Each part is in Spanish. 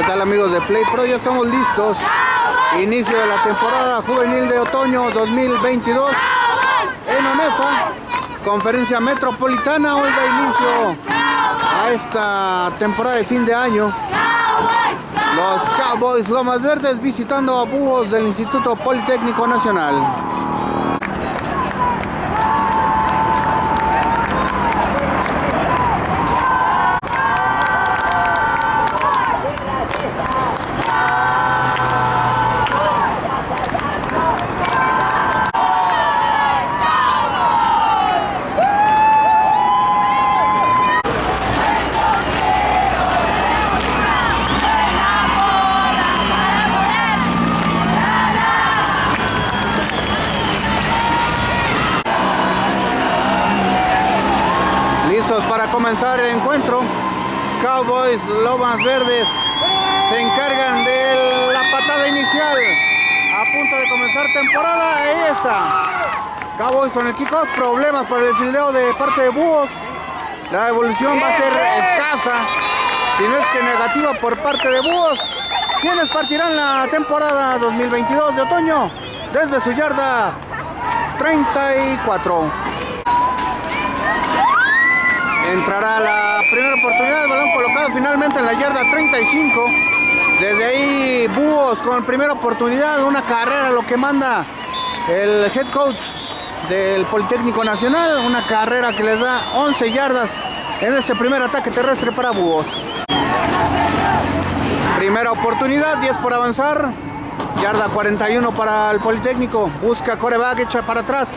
¿Qué tal amigos de Play Pro? Ya estamos listos. Inicio de la temporada juvenil de otoño 2022 en ONEFA. Conferencia Metropolitana hoy da inicio a esta temporada de fin de año. Los Cowboys Lomas Verdes visitando a búhos del Instituto Politécnico Nacional. Lomas Verdes se encargan de la patada inicial. A punto de comenzar temporada. Ahí está. Cowboys con el kickoff. Problemas para el fildeo de parte de Búhos. La evolución va a ser escasa. Si no es que negativa por parte de Búhos. Quienes partirán la temporada 2022 de otoño desde su yarda 34. Entrará la primera oportunidad, balón colocado finalmente en la yarda 35. Desde ahí Búhos con primera oportunidad, una carrera, lo que manda el head coach del Politécnico Nacional, una carrera que les da 11 yardas en este primer ataque terrestre para Búhos. Primera oportunidad, 10 por avanzar, yarda 41 para el Politécnico, busca coreback, echa para atrás,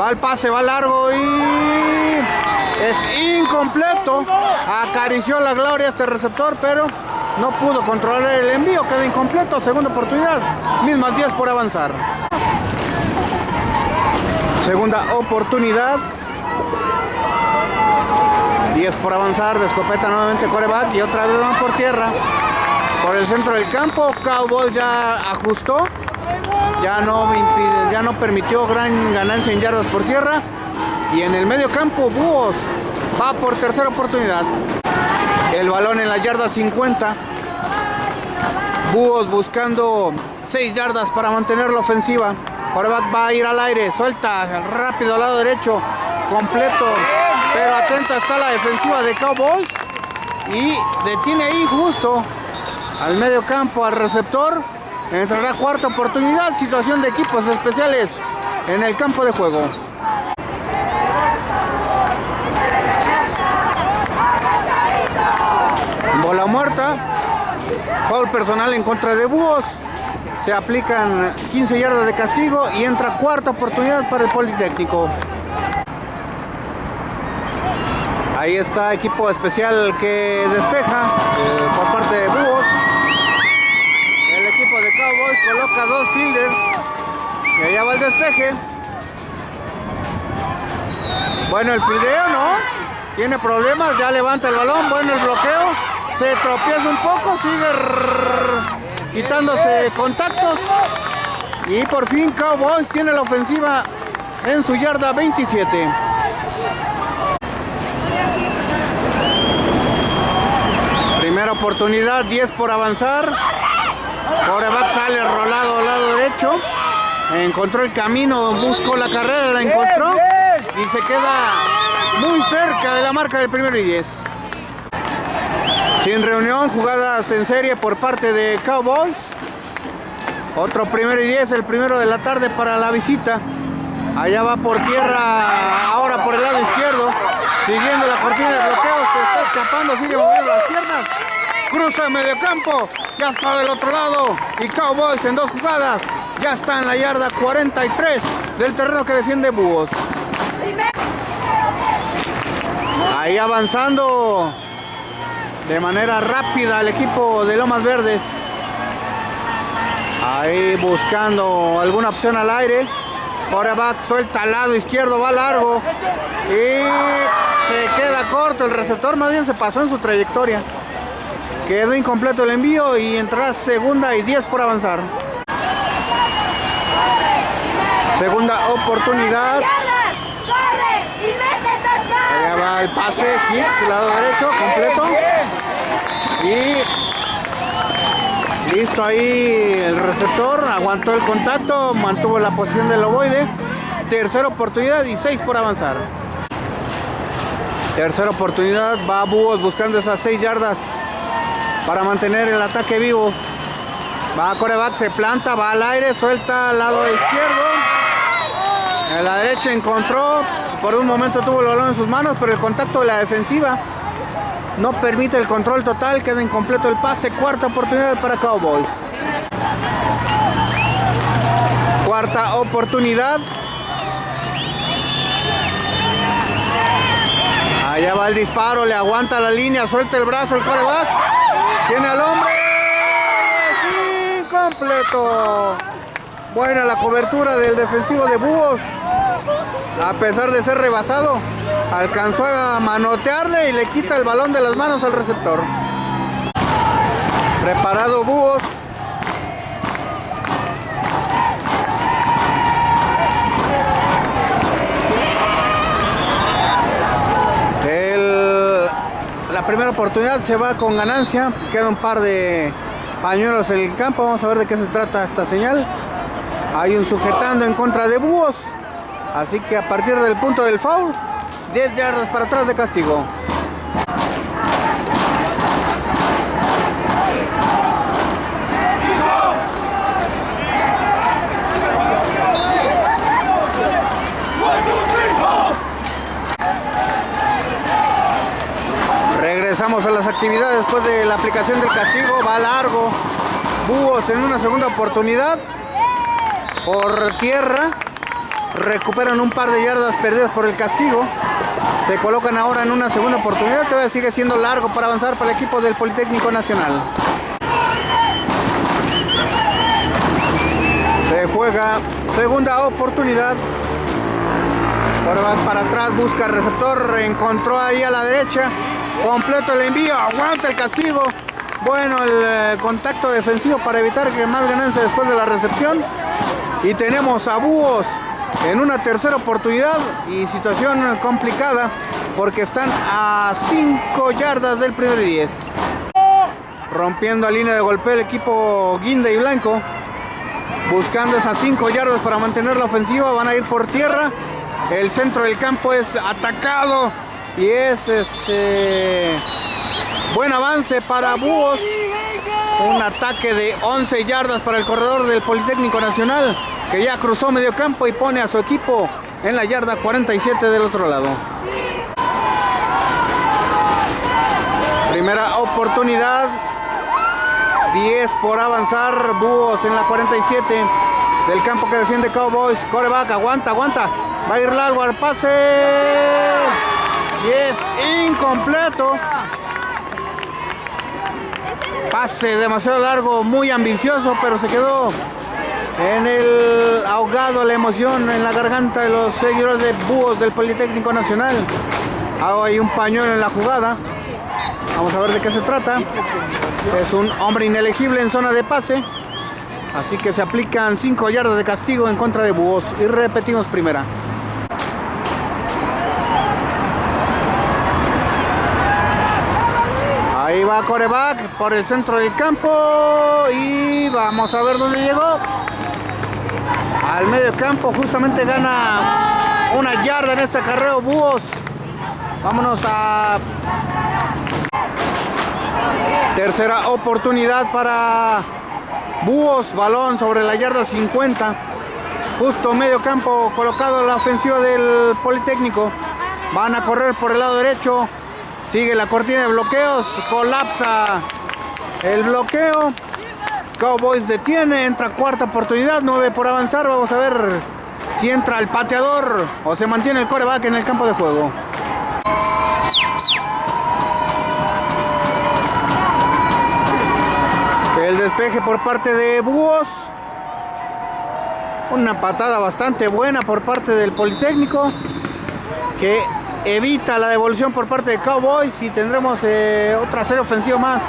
va al pase, va largo y es incompleto. Acarició la gloria este receptor, pero no pudo controlar el envío. Queda incompleto. Segunda oportunidad. Mismas 10 por avanzar. Segunda oportunidad. 10 por avanzar. De escopeta nuevamente coreback. Y otra vez van por tierra. Por el centro del campo. Cowboys ya ajustó. Ya no, impide, ya no permitió gran ganancia en yardas por tierra. Y en el medio campo, Búhos va por tercera oportunidad. El balón en la yarda 50. Búhos buscando 6 yardas para mantener la ofensiva. Coreback va a ir al aire, suelta rápido al lado derecho, completo. Pero atenta está la defensiva de Cowboys. Y detiene ahí justo al medio campo, al receptor. Entrará cuarta oportunidad, situación de equipos especiales en el campo de juego. Bola muerta. Foul personal en contra de Búhos. Se aplican 15 yardas de castigo y entra cuarta oportunidad para el Politécnico. Ahí está equipo especial que despeja eh, por parte de Búhos. El equipo de Cowboys coloca dos fielders. Y allá va el despeje. Bueno, el fideo no. Tiene problemas, ya levanta el balón. Bueno, el bloqueo. Se tropieza un poco, sigue quitándose contactos. Y por fin Cowboys tiene la ofensiva en su yarda 27. Primera oportunidad, 10 por avanzar. Coreback sale rolado al lado derecho. Encontró el camino, buscó la carrera, la encontró. Y se queda muy cerca de la marca del primero y 10. Sin reunión, jugadas en serie por parte de Cowboys. Otro primero y 10, el primero de la tarde para la visita. Allá va por tierra, ahora por el lado izquierdo. Siguiendo la cortina de bloqueo, se está escapando, sigue moviendo las piernas. Cruza el medio campo, ya está del otro lado. Y Cowboys en dos jugadas, ya está en la yarda 43 del terreno que defiende Búhos. Ahí avanzando de manera rápida el equipo de Lomas Verdes. Ahí buscando alguna opción al aire. Coreback suelta al lado izquierdo, va largo. Y se queda corto. El receptor más bien se pasó en su trayectoria. Quedó incompleto el envío y entrará segunda y 10 por avanzar. Segunda oportunidad. Allá va el pase, hits, lado derecho, completo. Y Listo ahí el receptor, aguantó el contacto, mantuvo la posición del ovoide. Tercera oportunidad y seis por avanzar. Tercera oportunidad, va Búhos buscando esas seis yardas para mantener el ataque vivo. Va a coreback, se planta, va al aire, suelta al lado izquierdo. En la derecha encontró, por un momento tuvo el balón en sus manos, pero el contacto de la defensiva no permite el control total, queda incompleto el pase. Cuarta oportunidad para Cowboys. Cuarta oportunidad. Allá va el disparo, le aguanta la línea, suelta el brazo el coreback. Tiene al hombre. Incompleto. Buena la cobertura del defensivo de Búhos. A pesar de ser rebasado, alcanzó a manotearle y le quita el balón de las manos al receptor. Preparado Búhos. la primera oportunidad se va con ganancia. Queda un par de pañuelos en el campo. Vamos a ver de qué se trata esta señal. Hay un sujetando en contra de Búhos. Así que a partir del punto del foul, 10 yardas para atrás de castigo. Regresamos a las actividades después de la aplicación del castigo. Va largo. Búhos en una segunda oportunidad. Por tierra recuperan un par de yardas perdidas por el castigo. Se colocan ahora en una segunda oportunidad. Todavía sigue siendo largo para avanzar para el equipo del Politécnico Nacional. Se juega segunda oportunidad. Ahora va para atrás, busca receptor, encontró ahí a la derecha. Completo el envío, aguanta el castigo. Bueno, el eh, contacto defensivo para evitar que más ganancia después de la recepción. Y tenemos a Búhos en una tercera oportunidad y situación complicada porque están a 5 yardas del primer 10. Rompiendo a línea de golpe el equipo Guinda y Blanco. Buscando esas 5 yardas para mantener la ofensiva. Van a ir por tierra. El centro del campo es atacado. Y es este buen avance para Búhos. Un ataque de 11 yardas para el corredor del Politécnico Nacional que ya cruzó medio campo y pone a su equipo en la yarda 47 del otro lado. Primera oportunidad. 10 por avanzar. Búhos en la 47 del campo que defiende Cowboys. Coreback, aguanta, aguanta. Va a ir largo al pase. Y es incompleto. Pase demasiado largo, muy ambicioso, pero se quedó en el ahogado la emoción en la garganta de los seguidores de búhos del Politécnico Nacional. Hay un pañuelo en la jugada. Vamos a ver de qué se trata. Es un hombre inelegible en zona de pase. Así que se aplican 5 yardas de castigo en contra de búhos. Y repetimos primera. Ahí va coreback por el centro del campo. Y vamos a ver dónde llegó al medio campo justamente gana una yarda en este carreo Búhos. Vámonos a tercera oportunidad para Búhos balón sobre la yarda 50 justo medio campo colocado la ofensiva del Politécnico. Van a correr por el lado derecho. Sigue la cortina de bloqueos. Colapsa el bloqueo Cowboys detiene, entra cuarta oportunidad, nueve por avanzar. Vamos a ver si entra el pateador o se mantiene el coreback en el campo de juego. El despeje por parte de Búhos. Una patada bastante buena por parte del Politécnico que evita la devolución por parte de Cowboys y tendremos eh, otra serie ofensiva más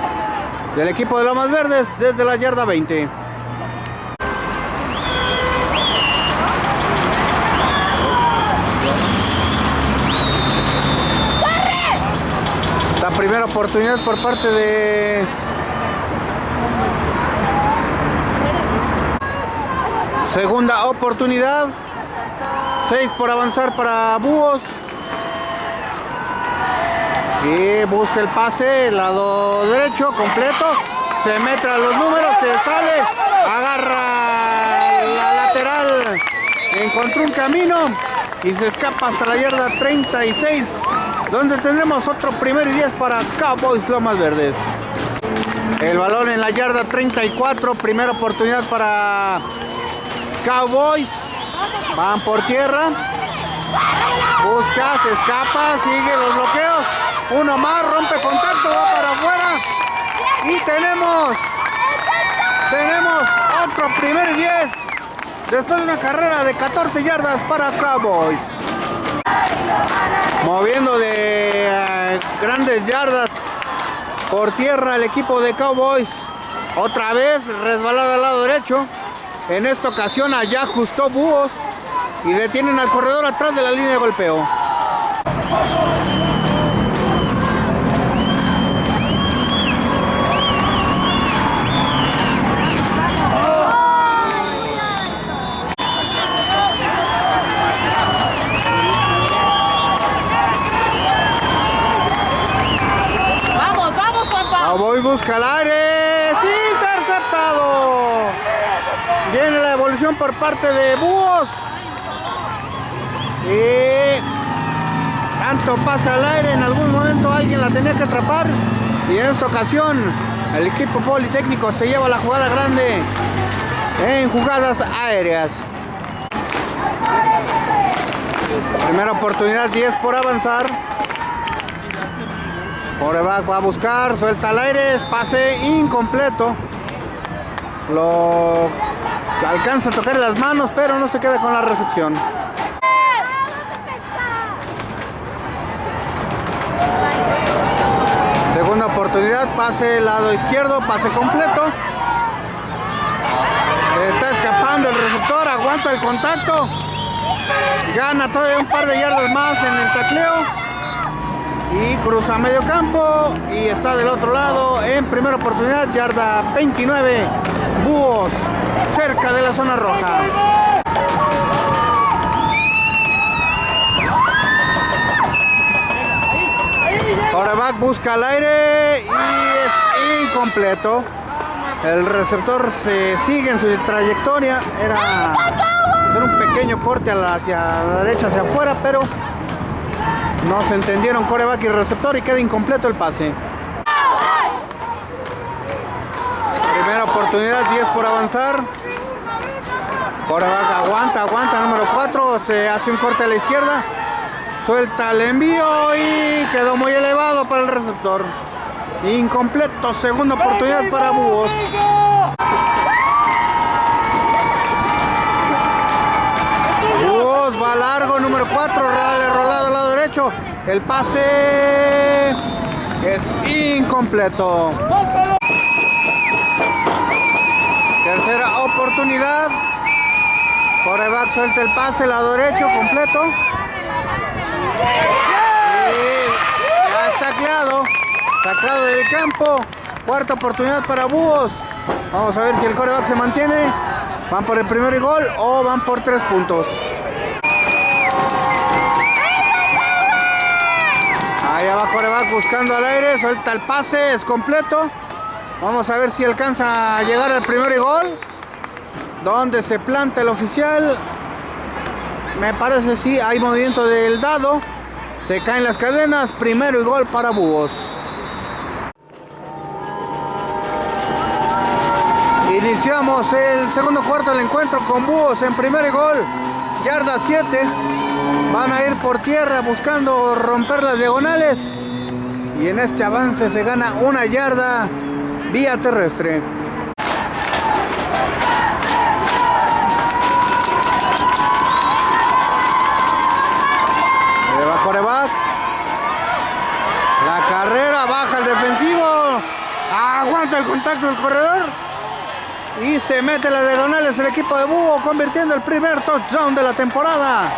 del equipo de Lomas Verdes desde la yarda 20. La primera oportunidad por parte de segunda oportunidad 6 por avanzar para Búhos y busca el pase, lado derecho, completo. Se mete a los números, se sale, agarra la lateral, encontró un camino y se escapa hasta la yarda 36, donde tendremos otro primer y 10 para Cowboys Lomas Verdes. El balón en la yarda 34, primera oportunidad para Cowboys. Van por tierra. Busca, se escapa, sigue los bloqueos. Uno más, rompe contacto, va para afuera. Y tenemos, tenemos otro primer y 10. Después de una carrera de 14 yardas para Cowboys. Moviendo de eh, grandes yardas por tierra el equipo de Cowboys. Otra vez resbalada al lado derecho. En esta ocasión allá ajustó Búhos y detienen al corredor atrás de la línea de golpeo. Parte de Búhos. Y tanto pasa al aire, en algún momento alguien la tenía que atrapar. Y en esta ocasión el equipo politécnico se lleva la jugada grande en jugadas aéreas. Primera oportunidad, 10 por avanzar. Coreback va a buscar, suelta al aire, pase incompleto. Lo alcanza a tocar las manos, pero no se queda con la recepción. Segunda oportunidad, pase lado izquierdo, pase completo. Está escapando el receptor, aguanta el contacto. Gana todavía un par de yardas más en el tacleo. Y cruza medio campo y está del otro lado en primera oportunidad, yarda 29. Búhos cerca de la zona roja. Coreback busca al aire y es incompleto. El receptor se sigue en su trayectoria. Era hacer un pequeño corte hacia la derecha, hacia afuera, pero no se entendieron coreback y receptor y queda incompleto el pase. Primera oportunidad, 10 por avanzar. Coreback aguanta, aguanta, número 4. Se hace un corte a la izquierda. Suelta el envío y quedó muy elevado para el receptor. Incompleto, segunda oportunidad para Búhos. Búhos va largo, número 4, rolado al lado derecho. El pase es incompleto. Oportunidad. Coreback suelta el pase, lado derecho, completo. Ya está tacleado. Sacado del campo. Cuarta oportunidad para Búhos. Vamos a ver si el coreback se mantiene. ¿Van por el primer gol o van por tres puntos? Allá va coreback buscando al aire. Suelta el pase, es completo. Vamos a ver si alcanza a llegar al primer gol. Donde se planta el oficial. Me parece sí, hay movimiento del dado. Se caen las cadenas. Primero y gol para Búhos. Iniciamos el segundo cuarto del encuentro con Búhos en primer gol. Yarda 7. Van a ir por tierra buscando romper las diagonales. Y en este avance se gana una yarda vía terrestre. Ahí va coreback. La carrera, baja el defensivo. Aguanta contacto del corredor. Y se mete la diagonales el equipo de Búho, convirtiendo el primer touchdown de la temporada.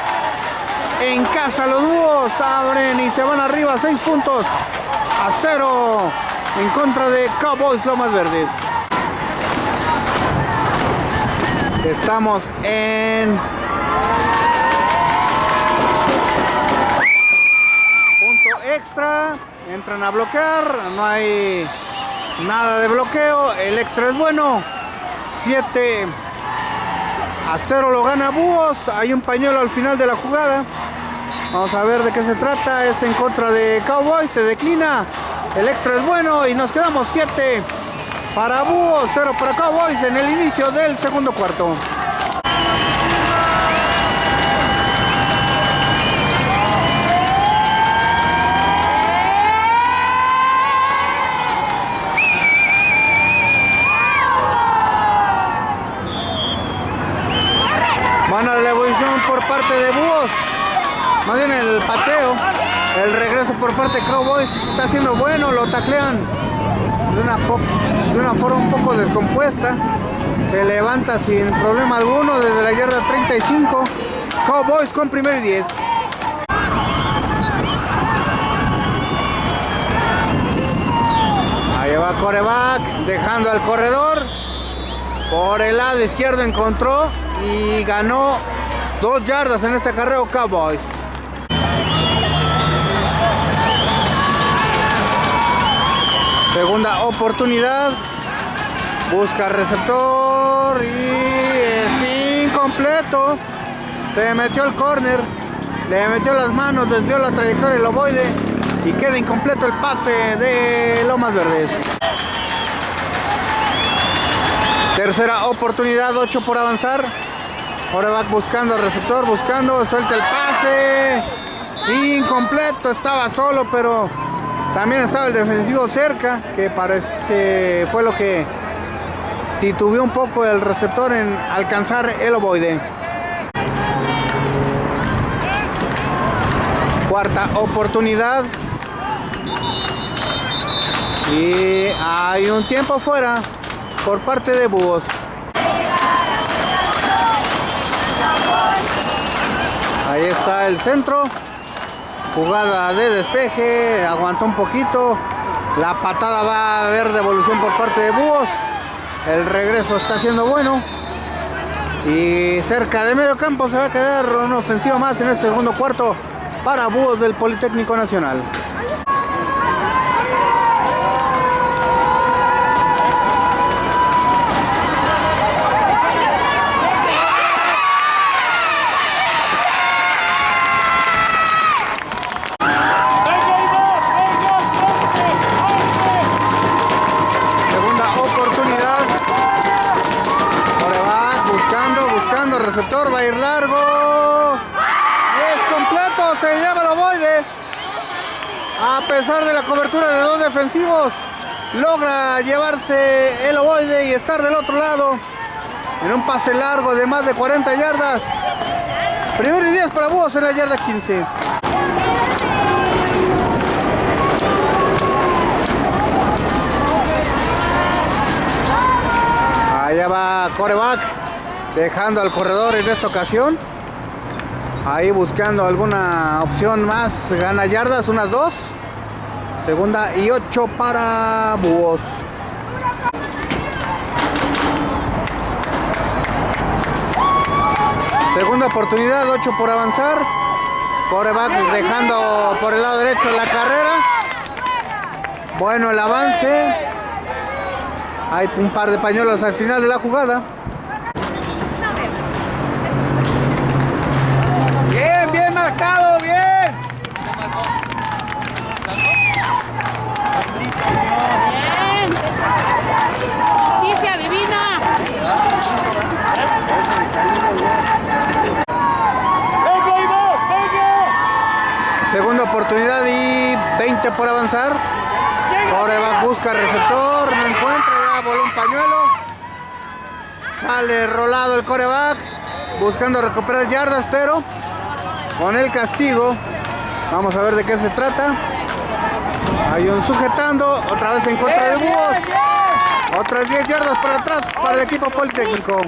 En casa los Búhos abren y se van arriba 6 puntos a 0 en contra de Cowboys Lomas Verdes. Estamos en punto extra. Entran a bloquear. No hay nada de bloqueo. El extra es bueno. 7 a 0 lo gana Búhos. Hay un pañuelo al final de la jugada. Vamos a ver de qué se trata. Es en contra de Cowboys. Se declina. El extra es bueno y nos quedamos 7 para Búhos, 0 para Cowboys en el inicio del segundo cuarto. Por parte de Búhos. Más bien el pateo. El regreso por parte de Cowboys está siendo bueno, lo taclean de una, de una forma un poco descompuesta. Se levanta sin problema alguno desde la yarda 35. Cowboys con primer y 10. Ahí va coreback, dejando al corredor. Por el lado izquierdo encontró y ganó dos yardas en este carreo Cowboys. Segunda oportunidad. Busca receptor y es incompleto. Se metió el corner. Le metió las manos, desvió la trayectoria del ovoide y queda incompleto el pase de Lomas Verdes. Tercera oportunidad, 8 por avanzar. Ahora va buscando al receptor, buscando, suelta el pase. Incompleto, estaba solo, pero también estaba el defensivo cerca, que parece fue lo que titubeó un poco el receptor en alcanzar el ovoide. Cuarta oportunidad. Y hay un tiempo fuera por parte de Búhos. Ahí está el centro. Jugada de despeje. Aguantó un poquito. La patada va a haber devolución por parte de Búhos. El regreso está siendo bueno. Y cerca de medio campo se va a quedar una ofensiva más en el segundo cuarto para Búhos del Politécnico Nacional. Segunda oportunidad. Ahora va buscando, buscando receptor, va ir largo. Es completo, se lleva el ovoide. A pesar de la cobertura de dos defensivos, logra llevarse el ovoide y estar del otro lado. En un pase largo de más de 40 yardas. Primero y 10 para Búhos en la yarda 15. Allá va coreback, dejando al corredor en esta ocasión. Ahí buscando alguna opción más. Gana yardas, unas dos. Segunda y ocho para Búhos. Segunda oportunidad, 8 por avanzar. Coreback dejando por el lado derecho la carrera. Bueno el avance. Hay un par de pañuelos al final de la jugada. Por avanzar. Coreback busca receptor, no encuentra, ya voló un pañuelo. Sale rolado el coreback, buscando recuperar yardas, pero con el castigo. Vamos a ver de qué se trata. Hay un sujetando, otra vez en contra de Búhos. Otras 10 yardas para atrás para el equipo politécnico.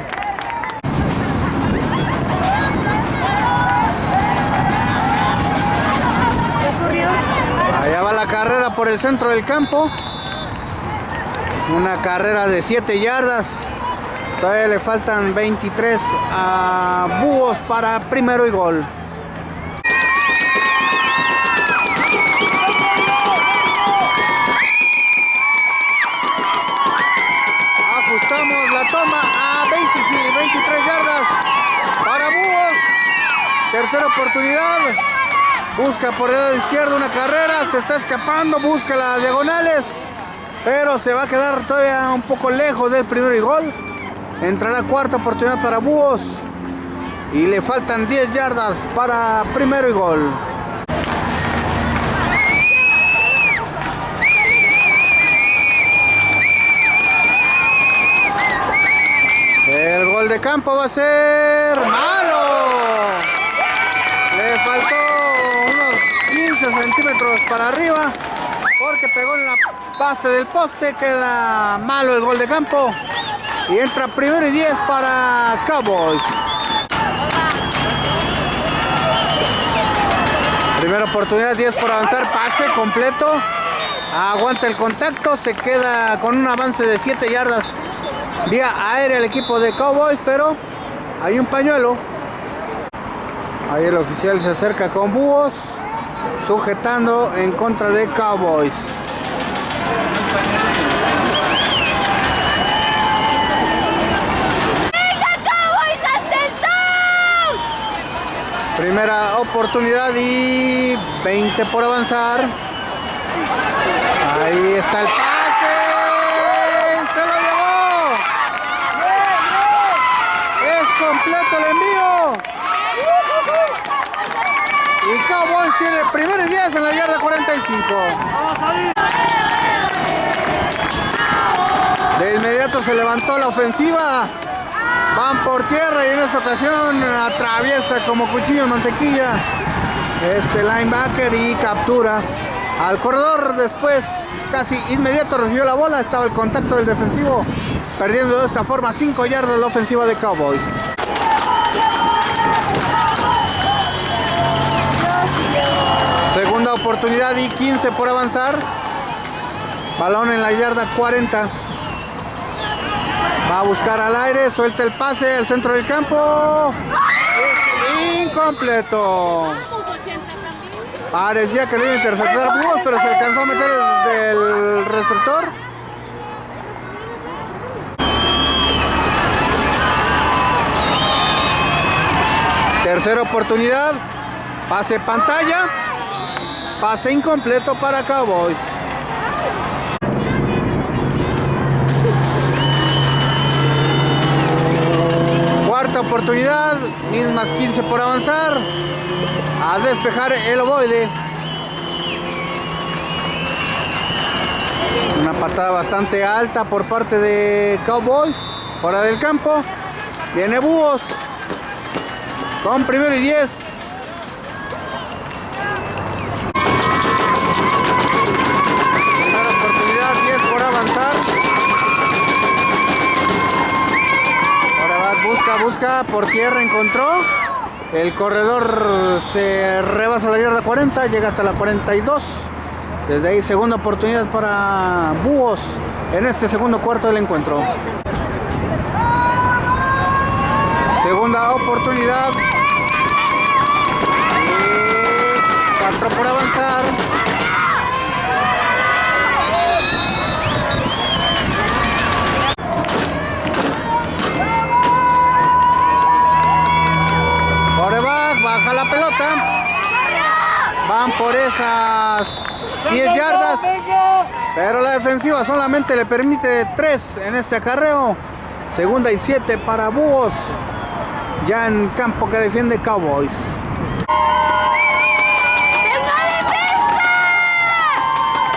Allá va la carrera por el centro del campo. Una carrera de 7 yardas. Todavía le faltan 23 a Búhos para primero y gol. Ajustamos la toma a 23 yardas para Búhos. Tercera oportunidad. Busca por el lado izquierdo una carrera. Se está escapando. Busca las diagonales. Pero se va a quedar todavía un poco lejos del primero y gol. Entrará cuarta oportunidad para Búhos. Y le faltan 10 yardas para primero y gol. El gol de campo va a ser malo. 15 centímetros para arriba porque pegó en la base del poste. Queda malo el gol de campo. Y entra primero y 10 para Cowboys. Primera oportunidad, 10 por avanzar, pase completo. Aguanta el contacto, se queda con un avance de 7 yardas vía aérea el equipo de Cowboys, pero hay un pañuelo. Ahí el oficial se acerca con búhos, sujetando en contra de Cowboys. Primera oportunidad y 20 por avanzar. Ahí está el pase. Se lo llevó. Es completo el envío. Y Cowboys tiene el primer 10 en la yarda 45. De inmediato se levantó la ofensiva. Van por tierra y en esta ocasión atraviesa como cuchillo de mantequilla este linebacker y captura al corredor. Después, casi inmediato recibió la bola. Estaba el contacto del defensivo, perdiendo de esta forma 5 yardas la ofensiva de Cowboys. Oportunidad y 15 por avanzar. Balón en la yarda 40. Va a buscar al aire, suelta el pase al centro del campo. Incompleto. Parecía que le iba a interceptar pero se alcanzó a meter el, del receptor. Tercera oportunidad. Pase pantalla. Pase incompleto para Cowboys. Cuarta oportunidad, mismas 15 por avanzar. A despejar el ovoide. Una patada bastante alta por parte de Cowboys. Fuera del campo. Viene Búhos. Con primero y 10. Por tierra encontró. El corredor se rebasa la yarda 40, llega hasta la 42. Desde ahí segunda oportunidad para Búhos en este segundo cuarto del encuentro. Segunda oportunidad. Y cuatro por avanzar. Baja la pelota. Van por esas 10 yardas. Pero la defensiva solamente le permite 3 en este acarreo. Segunda y 7 para Búhos. Ya en campo que defiende Cowboys.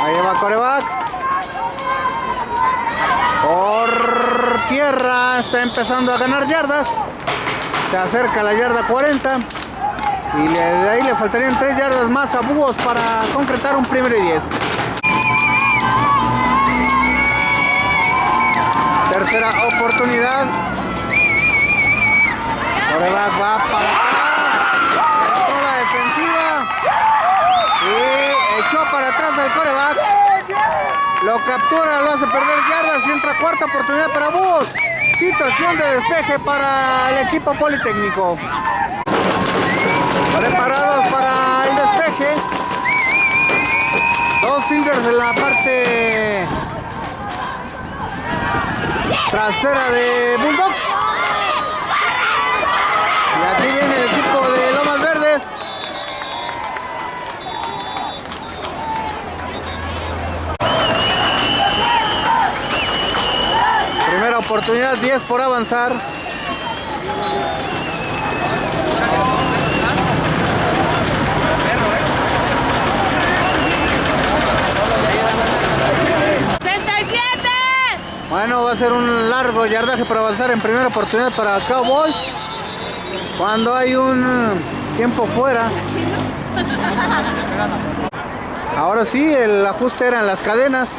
Ahí va coreback. Por tierra está empezando a ganar yardas. Se acerca a la yarda 40. Y de ahí le faltarían 3 yardas más a Búhos para concretar un primero y 10. Tercera oportunidad. Coreback va para. Entró la defensiva. Y echó para atrás del coreback. Lo captura, lo hace perder yardas y entra cuarta oportunidad para Búhos. Situación de despeje para el equipo politécnico. Preparados para el despeje. Dos fingers en la parte trasera de Bulldogs. Y aquí viene el equipo de Lomas Verdes. Primera oportunidad, 10 por avanzar. Bueno, va a ser un largo yardaje para avanzar en primera oportunidad para Cowboys. Cuando hay un tiempo fuera. Ahora sí, el ajuste eran las cadenas.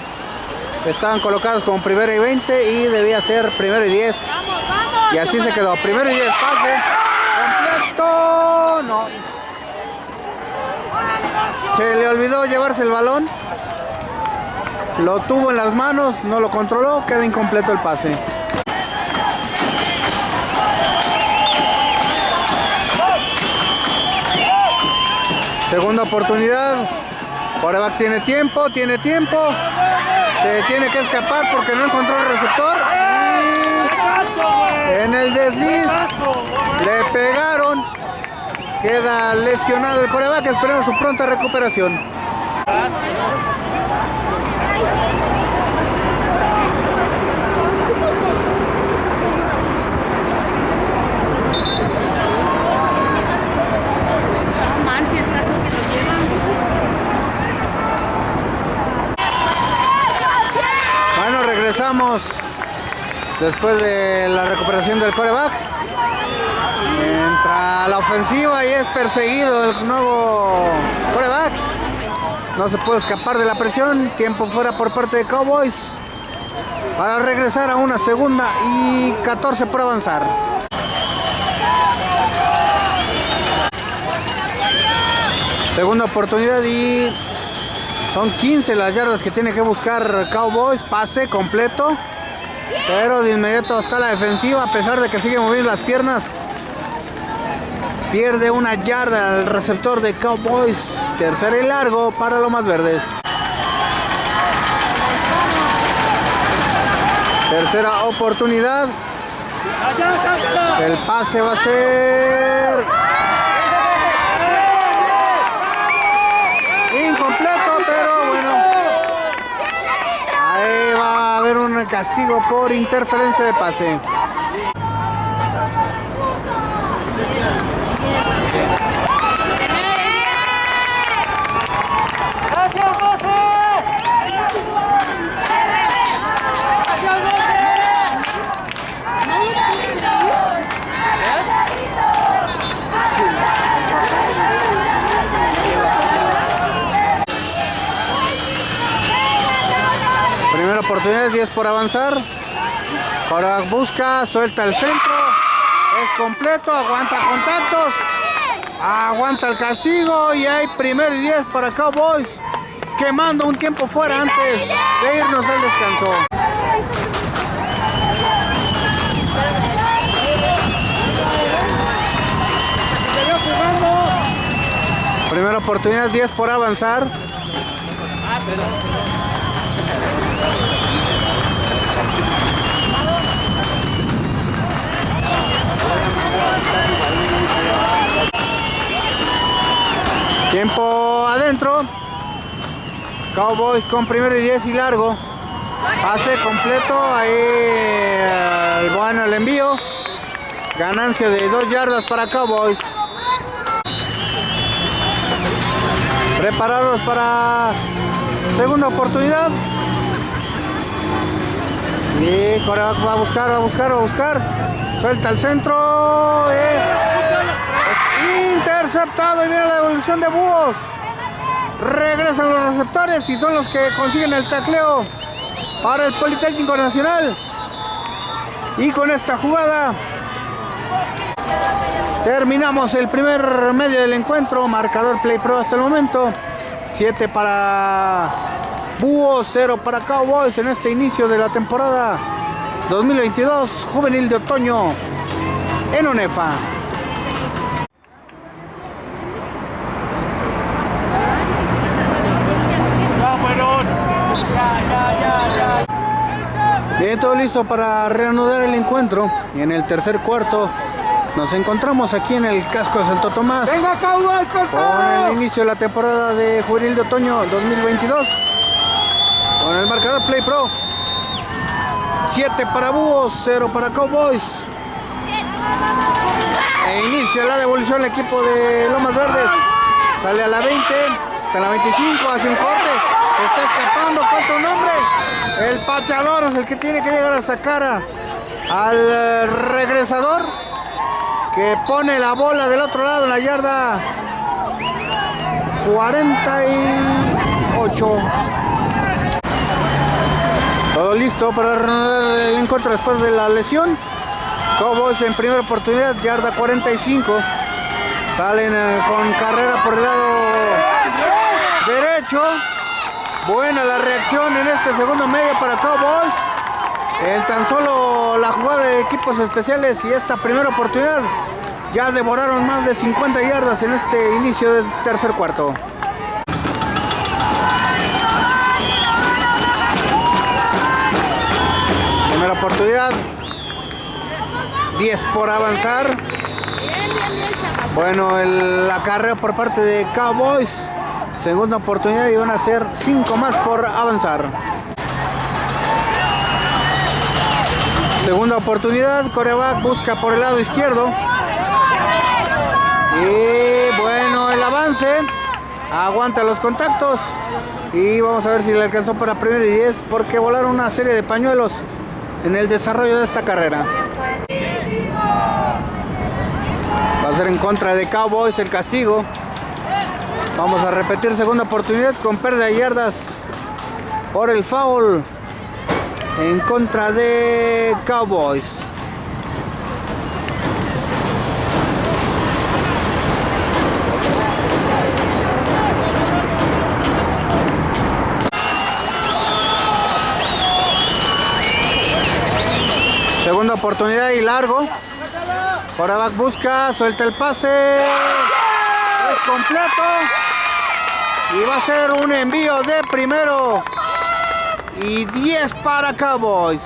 Estaban colocadas como primero y 20 y debía ser primero y 10. Y así se quedó. Primero y 10, pase. Completo. No. Se le olvidó llevarse el balón. Lo tuvo en las manos, no lo controló, queda incompleto el pase. Segunda oportunidad. Coreback tiene tiempo, tiene tiempo. Se tiene que escapar porque no encontró el receptor. En el desliz le pegaron. Queda lesionado el coreback. Esperemos su pronta recuperación. Después de la recuperación del coreback. Entra la ofensiva y es perseguido el nuevo coreback. No se puede escapar de la presión. Tiempo fuera por parte de Cowboys. Para regresar a una segunda y 14 por avanzar. Segunda oportunidad y son 15 las yardas que tiene que buscar Cowboys. Pase completo. Pero de inmediato está la defensiva a pesar de que sigue moviendo las piernas. Pierde una yarda el receptor de Cowboys. Tercera y largo para los más verdes. Tercera oportunidad. El pase va a ser incompleto, pero bueno. Ahí va a haber un castigo por interferencia de pase. Primera oportunidad, 10 por avanzar. Ahora busca, suelta el centro. Es completo, aguanta contactos. Aguanta el castigo y hay primero y 10 para Cowboys. Quemando un tiempo fuera antes de irnos al descanso. Primera oportunidad, 10 por avanzar. Tiempo adentro. Cowboys con primero y 10 y largo. Pase completo. Ahí el bueno el envío. Ganancia de 2 yardas para Cowboys. Preparados para segunda oportunidad. Y Corea va a buscar, va a buscar, va a buscar. Suelta el centro. Es interceptado y viene la devolución de búhos. Regresan los receptores y son los que consiguen el tacleo para el Politécnico Nacional. Y con esta jugada terminamos el primer medio del encuentro. Marcador Play Pro hasta el momento. 7 para Búhos 0 para Cowboys en este inicio de la temporada 2022 juvenil de otoño en UNEFA. Bien, todo listo para reanudar el encuentro. Y en el tercer cuarto nos encontramos aquí en el casco de Santo Tomás. ¡Venga, Cowboys, con el inicio de la temporada de Juvenil de Otoño 2022. Con el marcador Play Pro. 7 para Búhos, 0 para Cowboys. E inicia la devolución el equipo de Lomas Verdes. Sale a la 20, hasta la 25, hace un corte. Está escapando, falta un hombre. El pateador es el que tiene que llegar a sacar a- al eh, regresador que pone la bola del otro lado en la yarda 48. Todo listo para el encuentro después de la lesión. Cowboys en primera oportunidad, yarda 45. Salen eh, con carrera por el lado derecho. Buena la reacción en este segundo medio para Cowboys. En tan solo la jugada de equipos especiales y esta primera oportunidad ya devoraron más de 50 yardas en este inicio del tercer cuarto. Primera oportunidad. 10 por avanzar. Bueno, el- la carrera por parte de Cowboys. Segunda oportunidad y van a ser 5 más por avanzar. Segunda oportunidad, coreback busca por el lado izquierdo. Y bueno, el avance. Aguanta los contactos. Y vamos a ver si le alcanzó para primero y 10 porque volaron una serie de pañuelos en el desarrollo de esta carrera. Va a ser en contra de Cowboys el castigo. Vamos a repetir segunda oportunidad con pérdida de yardas por el foul en contra de Cowboys. Segunda oportunidad y largo. Coreback busca, suelta el pase. Es completo. Y va a ser un envío de primero. Y 10 para Cowboys.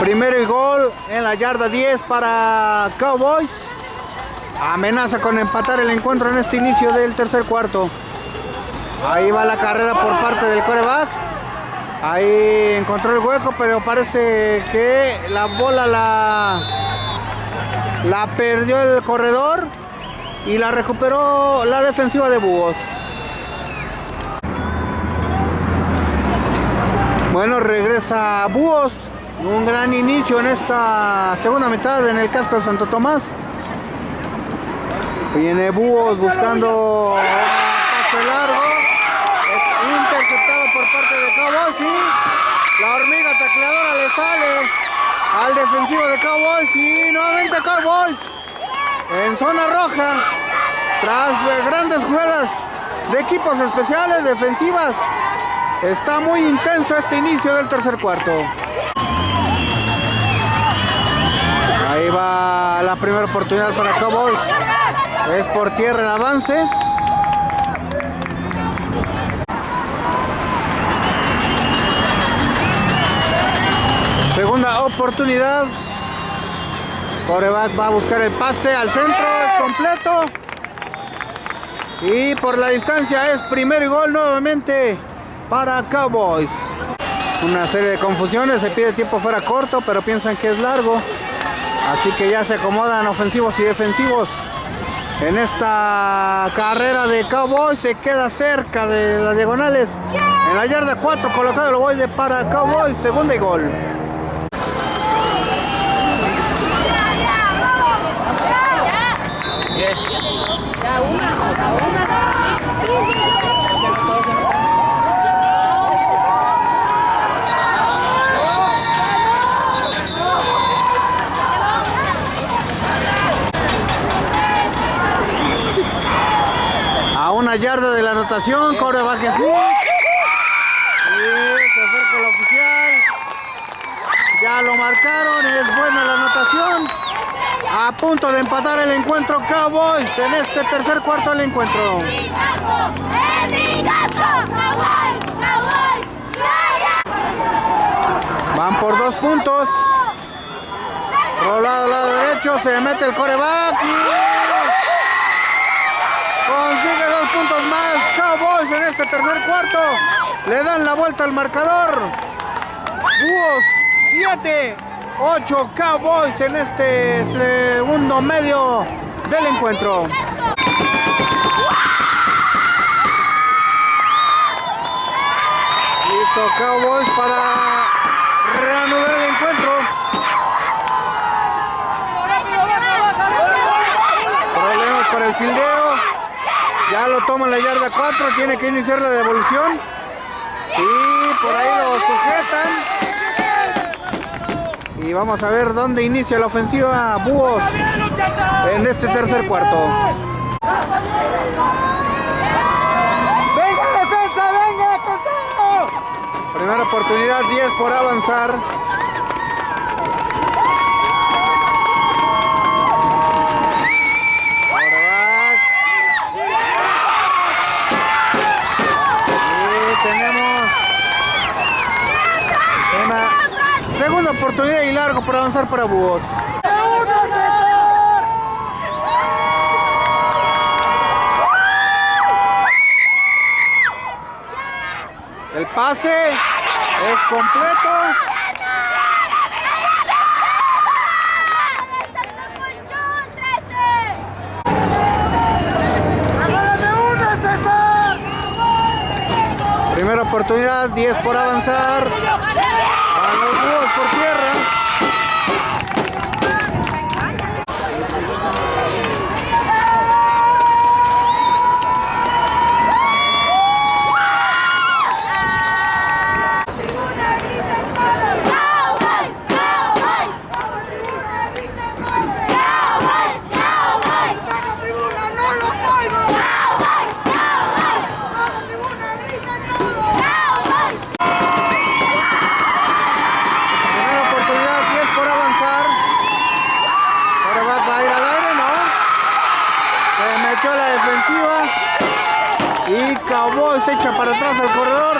Primero y gol en la yarda 10 para Cowboys. Amenaza con empatar el encuentro en este inicio del tercer cuarto. Ahí va la carrera por parte del coreback. Ahí encontró el hueco, pero parece que la bola la, la perdió el corredor y la recuperó la defensiva de Búhos. Bueno, regresa Búhos. Un gran inicio en esta segunda mitad en el casco de Santo Tomás. Viene Búhos buscando un pase largo. Interceptado por parte de Cowboys y la hormiga tacleadora le sale al defensivo de Cowboys y nuevamente Cowboys en zona roja tras grandes jugadas de equipos especiales defensivas. Está muy intenso este inicio del tercer cuarto. Ahí va la primera oportunidad para Cowboys. Es por tierra el avance. Segunda oportunidad. Coreback va a buscar el pase al centro, completo. Y por la distancia es primero y gol nuevamente para Cowboys. Una serie de confusiones, se pide tiempo fuera corto, pero piensan que es largo. Así que ya se acomodan ofensivos y defensivos. En esta carrera de Cowboys se queda cerca de las diagonales. En la yarda 4 colocado el ovoide para Cowboys, segunda y gol. Aún una yarda de la anotación, coreback Smith. Y se acerca el oficial. Ya lo marcaron, es buena la anotación. A punto de empatar el encuentro Cowboys en este tercer cuarto del encuentro. Van por dos puntos. Rolado al lado derecho, se mete el coreback consigue dos puntos más. Cowboys en este tercer cuarto. Le dan la vuelta al marcador. Búhos 7, 8 Cowboys en este segundo medio del encuentro. Listo Cowboys para reanudar el encuentro. Problemas para el fildeo. Ya lo toma la yarda 4, tiene que iniciar la devolución. Y por ahí lo sujetan. Y vamos a ver dónde inicia la ofensiva Búhos en este tercer cuarto. ¡Venga defensa, venga! Primera oportunidad, 10 por avanzar. Quarterback. Y tenemos una segunda por avanzar para Búhos. El pase es completo. Primera oportunidad, 10 por avanzar. A los búhos por tierra. Primera oportunidad, 10 por avanzar. Quarterback va a ir al aire, ¿no? Se metió a la defensiva. Y Cowboys se echa para atrás al corredor.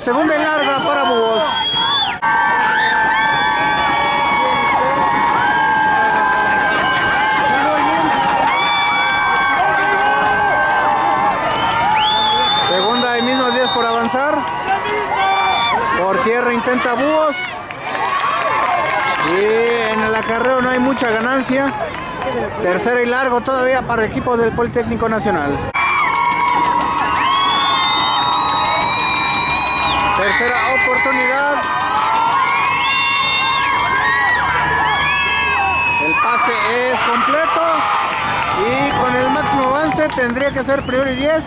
Segunda y larga para Búhos. Segunda y mismas 10 por avanzar. Por tierra intenta Búhos. Y en el acarreo no hay mucha ganancia. Tercera y largo todavía para el equipo del Politécnico Nacional. Tercera oportunidad. El pase es completo. Y con el máximo avance tendría que ser primero y 10.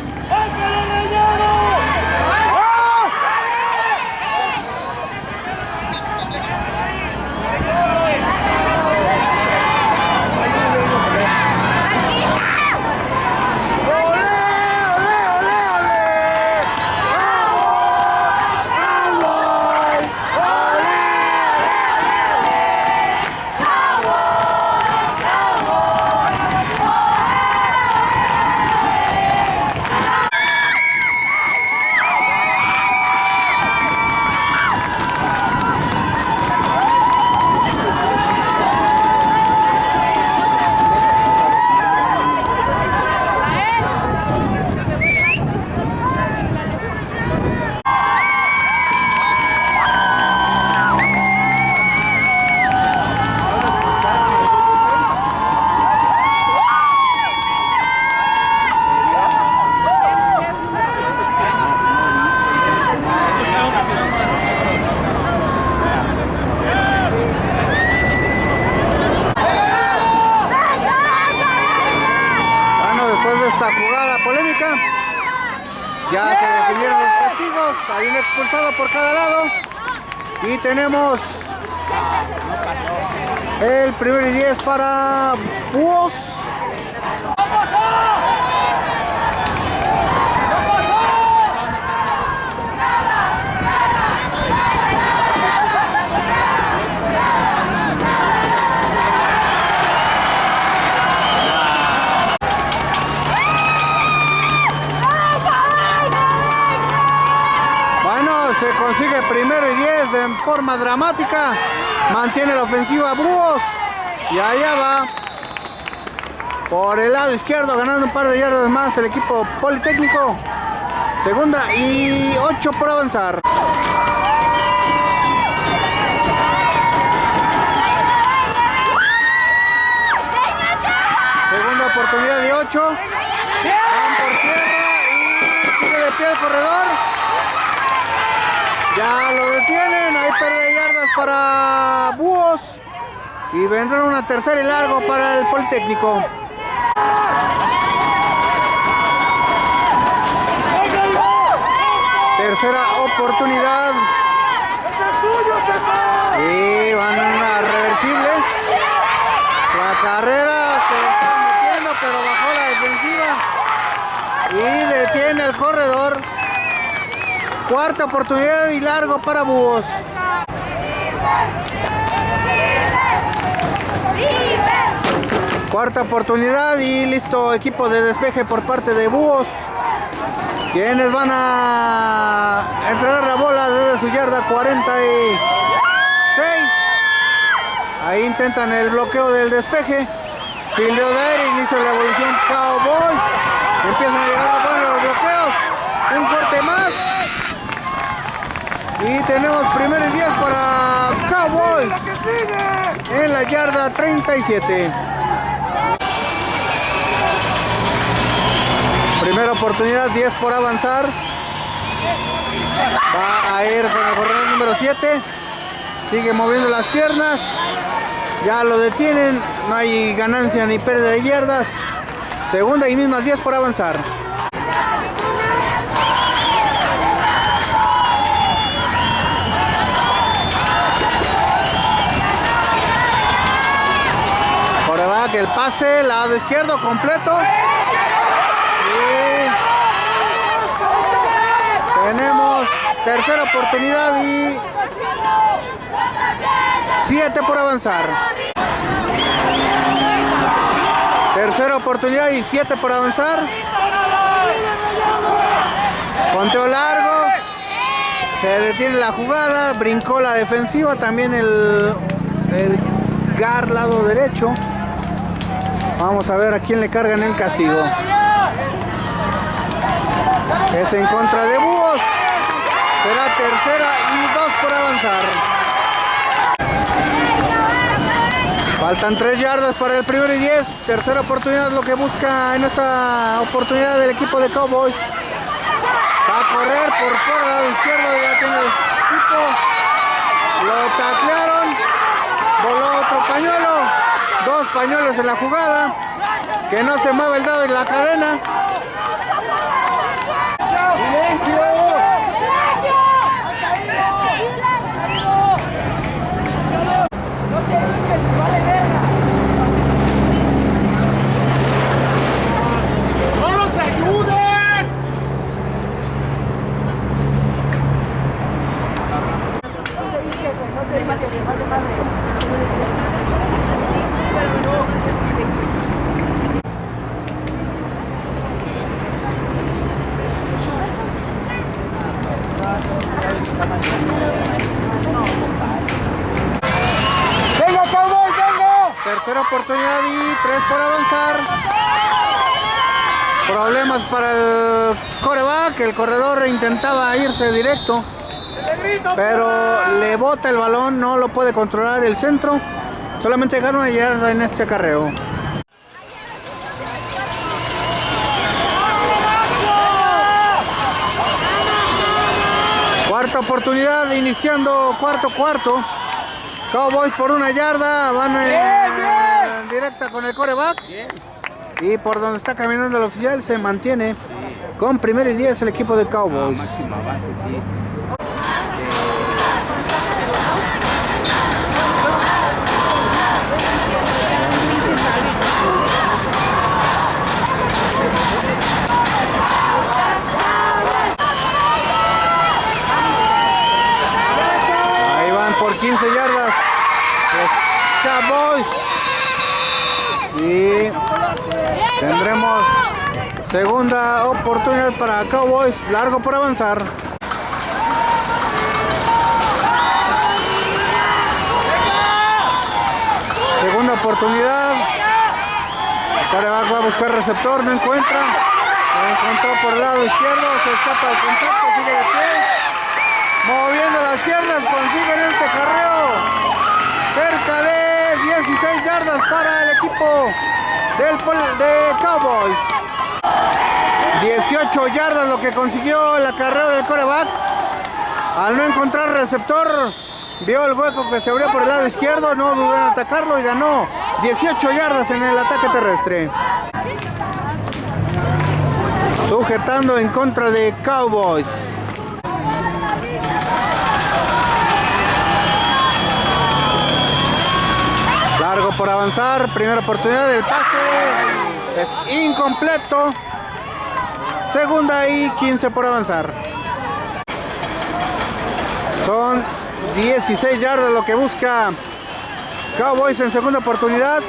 Dramática. Mantiene la ofensiva Búhos. Y allá va. Por el lado izquierdo, ganando un par de yardas más el equipo Politécnico. Segunda y ocho por avanzar. Segunda oportunidad de 8. Van por tierra y de pie el corredor. Ya lo detienen. Ahí pierde yardas para Búhos. Y vendrá una tercera y largo para el Politécnico. Tercera oportunidad. Y van a una reversible. La carrera se está metiendo, pero bajó la defensiva. Y detiene el corredor. Cuarta oportunidad y largo para Búhos. Cuarta oportunidad y listo. Equipo de despeje por parte de Búhos. Quienes van a entregar la bola desde su yarda 46. Ahí intentan el bloqueo del despeje. Fildeo de aire, inicio la evolución Cowboys. Empiezan a llegar los los bloqueos. Un fuerte más. Y tenemos primer y 10 para Cowboys. En la yarda 37. Primera oportunidad, 10 por avanzar. Va a ir con el corredor número 7. Sigue moviendo las piernas. Ya lo detienen. No hay ganancia ni pérdida de yardas. Segunda y mismas 10 por avanzar. El pase, lado izquierdo completo. Tenemos tercera oportunidad y siete por avanzar. Tercera oportunidad y siete por avanzar. Conteo largo. Se detiene la jugada. Brincó la defensiva. También el, el gar lado derecho. Vamos a ver a quién le cargan el castigo. Es en contra de Búhos. Será tercera y dos por avanzar. Faltan tres yardas para el primero y diez. Tercera oportunidad lo que busca en esta oportunidad del equipo de Cowboys. Va a correr por fuera lado izquierdo. Ya tiene el equipo. Lo taclearon. Voló otro pañuelo. Dos pañuelos en la jugada. Que no se mueve el dado en la cadena. ¡No nos ayudes! ¡Venga, Cowboy, venga! Tercera oportunidad y tres por avanzar. Problemas para el coreback. El corredor intentaba irse directo. Pero le bota el balón. No lo puede controlar el centro. Solamente gana una yarda en este acarreo. Cuarta oportunidad, iniciando cuarto cuarto. Cowboys por una yarda, van en, directa con el coreback. Y por donde está caminando el oficial se mantiene con primero y 10 el equipo de Cowboys. Ahí 15 yardas. Los Cowboys. Y tendremos segunda oportunidad para Cowboys. Largo por avanzar. Segunda oportunidad. Carebac va a buscar receptor, no encuentra. Encontró por el lado izquierdo, se escapa del contacto, sigue de pie. Moviendo las piernas, consiguen este carreo. Cerca de 16 yardas para el equipo del, de Cowboys. 18 yardas lo que consiguió la carrera del coreback. Al no encontrar receptor, vio el hueco que se abrió por el lado izquierdo, no dudó en atacarlo y ganó 18 yardas en el ataque terrestre. Sujetando en contra de Cowboys. Largo por avanzar, primera oportunidad del pase. Es incompleto. Segunda y 15 por avanzar. Son 16 yardas lo que busca Cowboys en segunda oportunidad.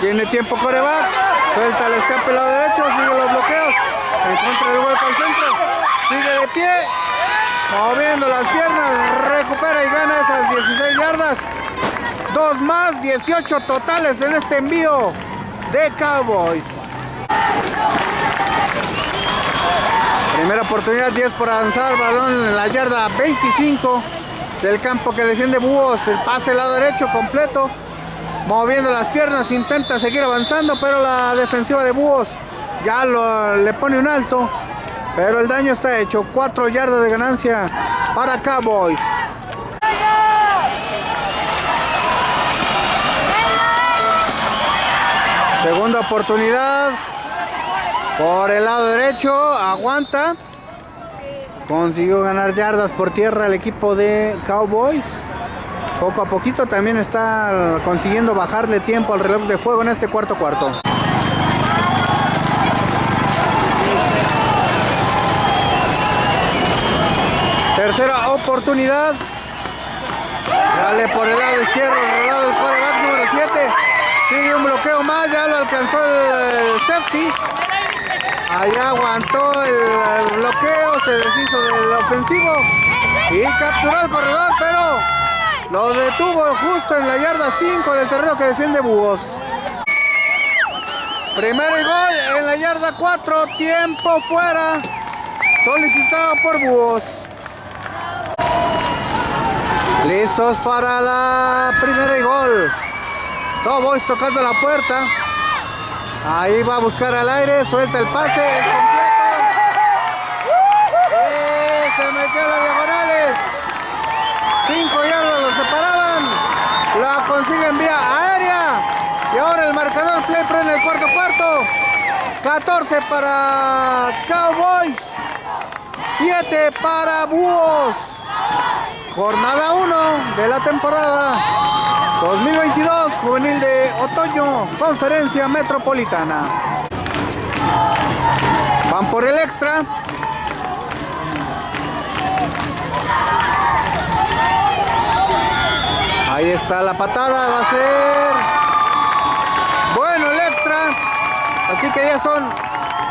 Tiene tiempo coreback. Suelta el escape lado derecho. Sigue los bloqueos. Encuentra el hueco al centro. Sigue de pie. Moviendo las piernas. Recupera y gana esas 16 yardas. Dos más. 18 totales en este envío de Cowboys. Primera oportunidad, 10 por avanzar, balón en la yarda 25 del campo que defiende Búhos, el pase lado derecho completo, moviendo las piernas, intenta seguir avanzando, pero la defensiva de Búhos ya lo, le pone un alto, pero el daño está hecho, 4 yardas de ganancia para Cowboys. Segunda oportunidad, por el lado derecho, aguanta. Consiguió ganar yardas por tierra el equipo de Cowboys. Poco a poquito también está consiguiendo bajarle tiempo al reloj de juego en este cuarto cuarto. Tercera oportunidad. Dale por el lado izquierdo, el lado del número 7. Sigue un bloqueo más, ya lo alcanzó el safety. Ahí aguantó el bloqueo, se deshizo del ofensivo y capturó al corredor, pero lo detuvo justo en la yarda 5 del terreno que defiende Búhos. Primero y gol en la yarda 4, tiempo fuera, solicitado por Búhos. Listos para la primera y gol. Cowboys tocando la puerta. Ahí va a buscar al aire, suelta el pase, el completo. Eh, se metió a las diagonales. Cinco yardas lo separaban. La consiguen vía aérea. Y ahora el marcador play en el cuarto cuarto. 14 para Cowboys. 7 para Búhos. Jornada 1 de la temporada 2022, juvenil de otoño, conferencia metropolitana. Van por el extra. Ahí está la patada, va a ser bueno el extra. Así que ya son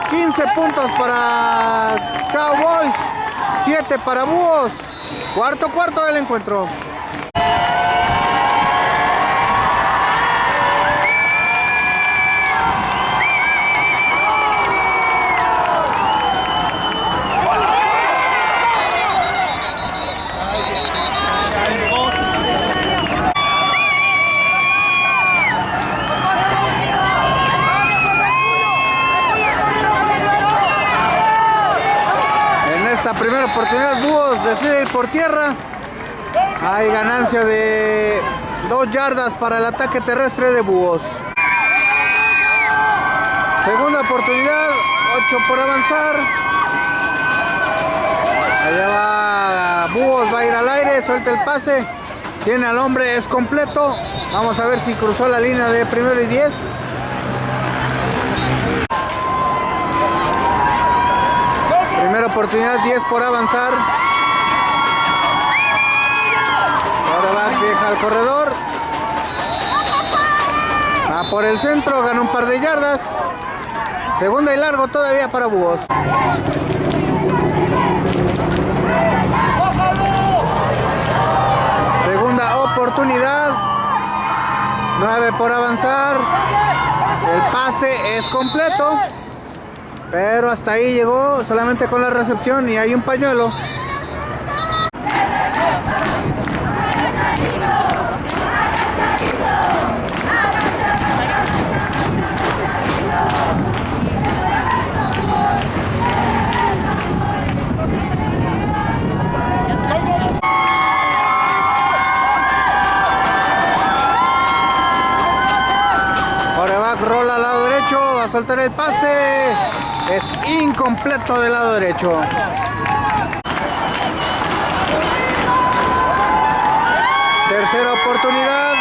15 puntos para Cowboys, 7 para Búhos. Cuarto cuarto del encuentro. Oportunidad, Búhos decide ir por tierra. Hay ganancia de dos yardas para el ataque terrestre de Búhos. Segunda oportunidad, 8 por avanzar. Allá va Búhos, va a ir al aire, suelta el pase. Tiene al hombre, es completo. Vamos a ver si cruzó la línea de primero y 10. Primera oportunidad, 10 por avanzar. Ahora va, deja al corredor. Va por el centro, gana un par de yardas. Segunda y largo todavía para Búhos. Segunda oportunidad. 9 por avanzar. El pase es completo. Pero hasta ahí llegó solamente con la recepción y hay un pañuelo. Rola al lado derecho, va a soltar el pase. Es incompleto del lado derecho. Tercera oportunidad.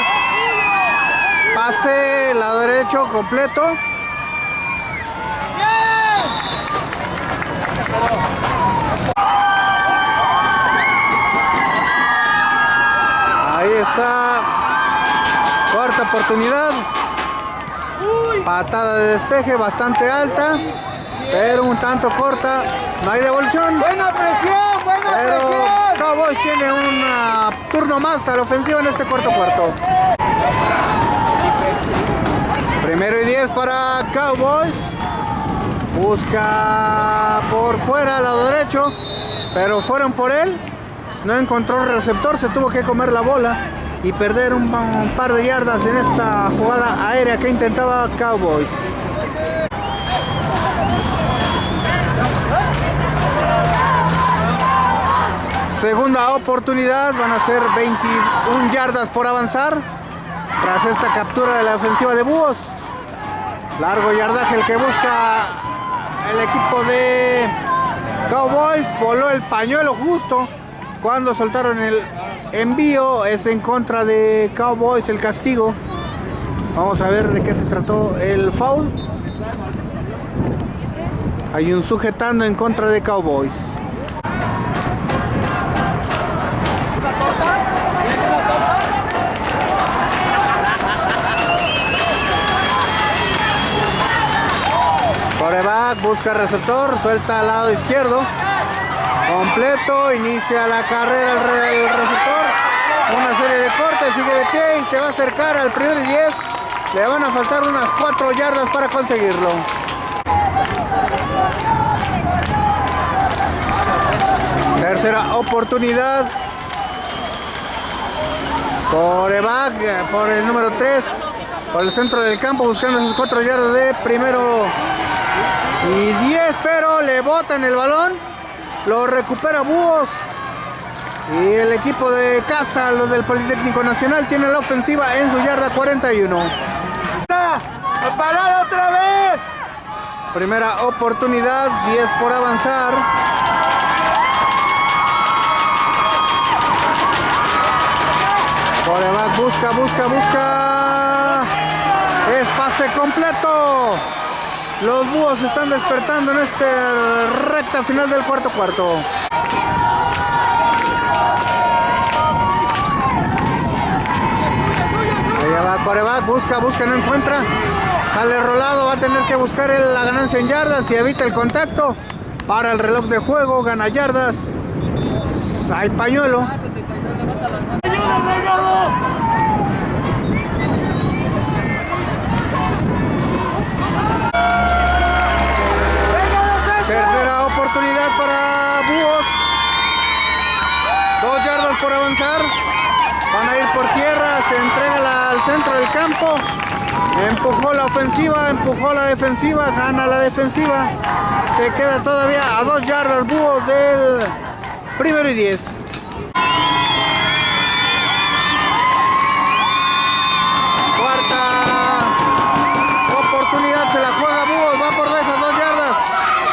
Pase, lado derecho, completo. Ahí está. Cuarta oportunidad. Patada de despeje bastante alta, pero un tanto corta. No hay devolución. Buena presión, buena Pero presión. Cowboys tiene un ah, turno más a la ofensiva en este cuarto cuarto. Primero y 10 para Cowboys. Busca por fuera, al lado derecho. Pero fueron por él. No encontró el receptor, se tuvo que comer la bola y perder un, un par de yardas en esta jugada aérea que intentaba Cowboys. Segunda oportunidad, van a ser 21 yardas por avanzar tras esta captura de la ofensiva de Búhos. Largo yardaje el que busca el equipo de Cowboys. Voló el pañuelo justo cuando soltaron el envío. Es en contra de Cowboys el castigo. Vamos a ver de qué se trató el foul. Hay un sujetando en contra de Cowboys. Busca receptor, suelta al lado izquierdo. Completo, inicia la carrera el, re- el receptor. Una serie de cortes, sigue de pie y se va a acercar al primer y 10. Le van a faltar unas 4 yardas para conseguirlo. Tercera oportunidad. Coreback por el número 3. Por el centro del campo buscando sus 4 yardas de primero y 10, pero le botan el balón. Lo recupera Búhos. Y el equipo de casa, los del Politécnico Nacional, tiene la ofensiva en su yarda 41. ¡A parar otra vez! Primera oportunidad, 10 por avanzar. Coreback busca, busca, busca. Es pase completo. Los búhos están despertando en esta recta final del cuarto cuarto. Allá va Coreback, busca, busca, no encuentra. Sale rolado, va a tener que buscar la ganancia en yardas y evita el contacto. Para el reloj de juego, gana yardas. Hay pañuelo. Centro del campo. Empujó la ofensiva, empujó la defensiva, gana la defensiva. Se queda todavía a dos yardas Búhos del primero y diez. Cuarta oportunidad, se la juega Búhos, va por esas dos yardas.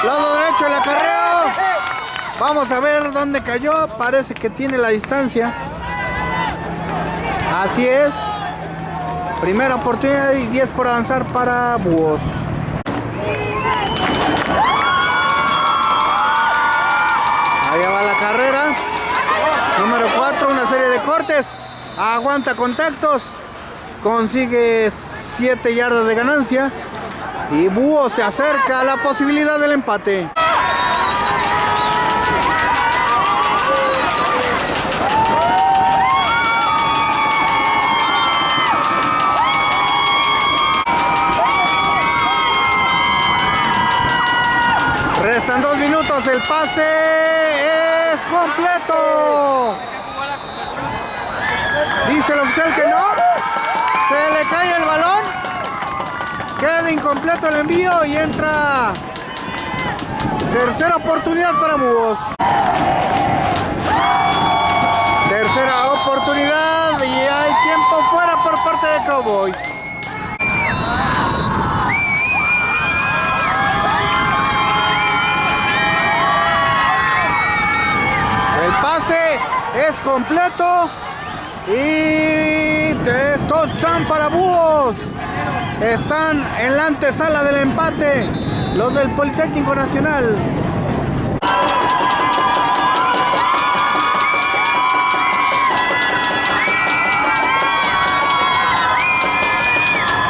Lado derecho, el acarreo. Vamos a ver dónde cayó. Parece que tiene la distancia. Así es. Primera oportunidad y 10 por avanzar para Búhos. Allá va la carrera. Número 4, una serie de cortes. Aguanta contactos. Consigue 7 yardas de ganancia. Y Búhos se acerca a la posibilidad del empate. El pase es completo. Dice el oficial que no. Se le cae el balón. Queda incompleto el envío y entra tercera oportunidad para Búhos. Tercera oportunidad y hay tiempo fuera por parte de Cowboys. Completo y es touchdown para Búhos. Están en la antesala del empate los del Politécnico Nacional.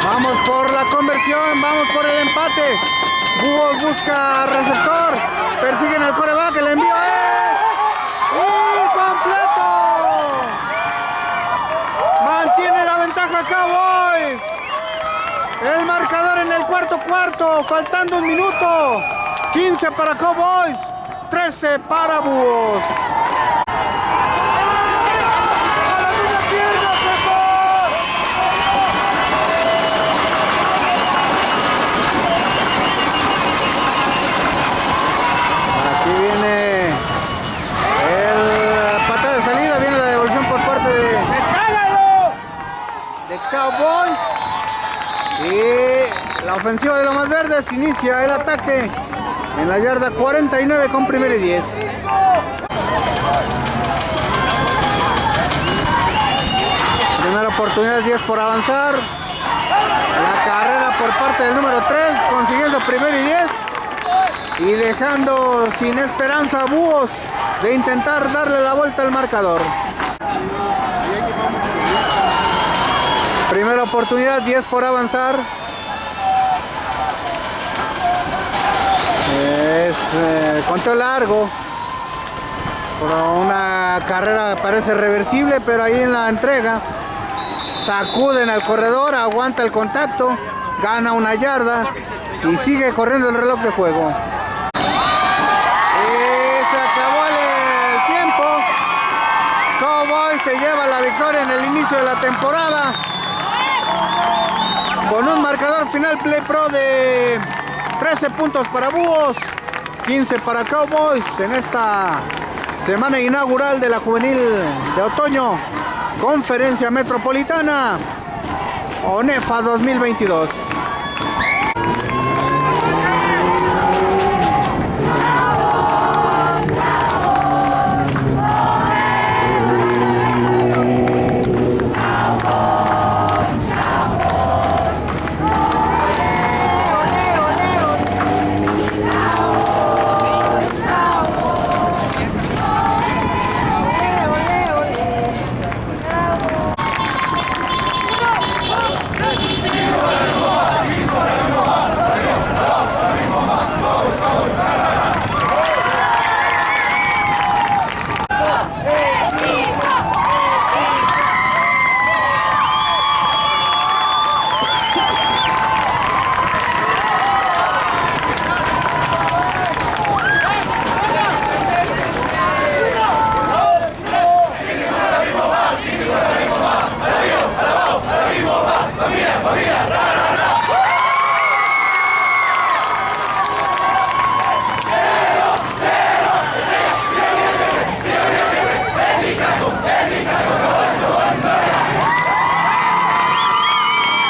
Vamos por la conversión, vamos por el empate. Búhos busca receptor, persiguen al coreback, el envío es incompleto. Mantiene la ventaja Cowboys. El marcador en el cuarto cuarto, faltando un minuto. 15 para Cowboys, 13 para Búhos. Aquí viene el patada de salida, viene la devolución por parte de, de Y la ofensiva de los más verdes inicia el ataque en la yarda 49 con primero y 10. Primera oportunidad, 10 por avanzar. La carrera por parte del número 3, consiguiendo primero y 10. Y dejando sin esperanza a Búhos de intentar darle la vuelta al marcador. Primera oportunidad, 10 por avanzar. Es eh, conteo largo. Por una carrera parece reversible, pero ahí en la entrega sacuden al corredor, aguanta el contacto, gana una yarda y sigue corriendo el reloj de juego. Y se acabó el, tiempo. Cowboys se lleva la victoria en el inicio de la temporada con un marcador final Play Pro de 13 puntos para Búhos, 15 para Cowboys en esta semana inaugural de la juvenil de otoño, conferencia metropolitana ONEFA 2022.